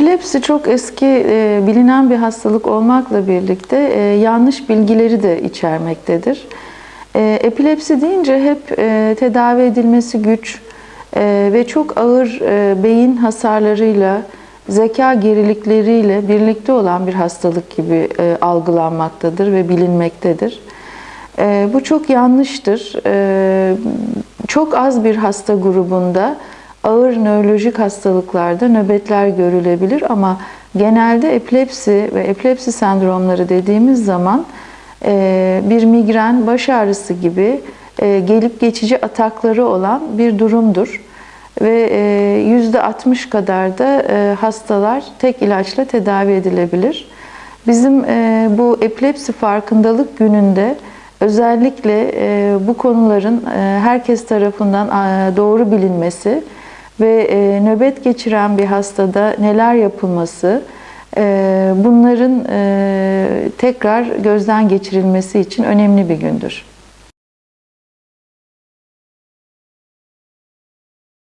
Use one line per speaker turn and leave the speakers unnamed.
Epilepsi çok eski e, bilinen bir hastalık olmakla birlikte e, yanlış bilgileri de içermektedir. E, epilepsi deyince hep e, tedavi edilmesi güç e, ve çok ağır e, beyin hasarlarıyla, zeka gerilikleriyle birlikte olan bir hastalık gibi e, algılanmaktadır ve bilinmektedir. E, bu çok yanlıştır. E, çok az bir hasta grubunda ağır nörolojik hastalıklarda nöbetler görülebilir ama genelde epilepsi ve epilepsi sendromları dediğimiz zaman e, bir migren, baş ağrısı gibi e, gelip geçici atakları olan bir durumdur. Ve e, %60 kadar da e, hastalar tek ilaçla tedavi edilebilir. Bizim e, bu epilepsi farkındalık gününde özellikle e, bu konuların e, herkes tarafından e, doğru bilinmesi ve e, nöbet geçiren bir hastada neler yapılması, e, bunların e, tekrar gözden geçirilmesi için önemli bir gündür.